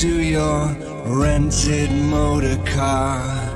to your rented motor car.